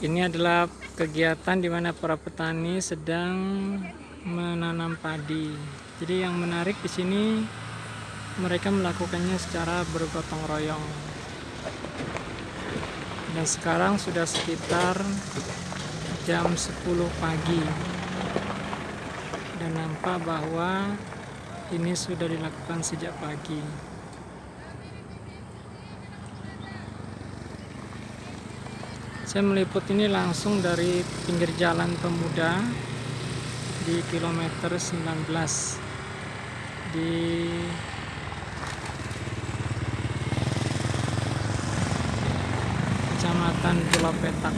Ini adalah kegiatan di mana para petani sedang menanam padi. Jadi yang menarik di sini mereka melakukannya secara bergotong royong. Dan sekarang sudah sekitar jam 10 pagi. Dan nampak bahwa ini sudah dilakukan sejak pagi. Saya meliput ini langsung dari pinggir jalan pemuda di kilometer 19 di Kecamatan Pulau Petak.